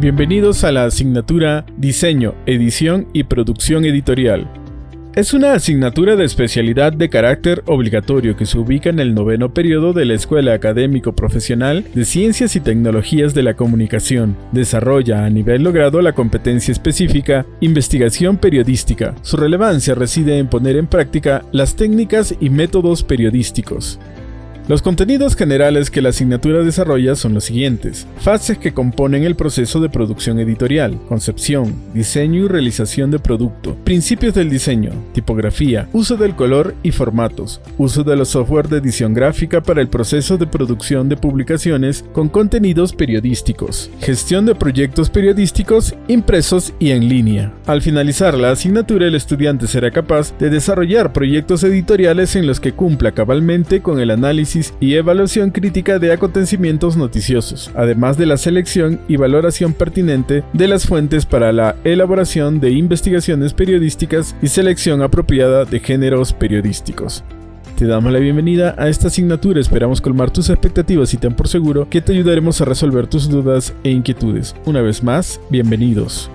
Bienvenidos a la asignatura Diseño, Edición y Producción Editorial. Es una asignatura de especialidad de carácter obligatorio que se ubica en el noveno periodo de la Escuela Académico Profesional de Ciencias y Tecnologías de la Comunicación. Desarrolla a nivel logrado la competencia específica investigación periodística. Su relevancia reside en poner en práctica las técnicas y métodos periodísticos. Los contenidos generales que la asignatura desarrolla son los siguientes. Fases que componen el proceso de producción editorial, concepción, diseño y realización de producto, principios del diseño, tipografía, uso del color y formatos, uso de los software de edición gráfica para el proceso de producción de publicaciones con contenidos periodísticos, gestión de proyectos periodísticos impresos y en línea. Al finalizar la asignatura, el estudiante será capaz de desarrollar proyectos editoriales en los que cumpla cabalmente con el análisis y evaluación crítica de acontecimientos noticiosos, además de la selección y valoración pertinente de las fuentes para la elaboración de investigaciones periodísticas y selección apropiada de géneros periodísticos. Te damos la bienvenida a esta asignatura, esperamos colmar tus expectativas y ten por seguro que te ayudaremos a resolver tus dudas e inquietudes. Una vez más, bienvenidos.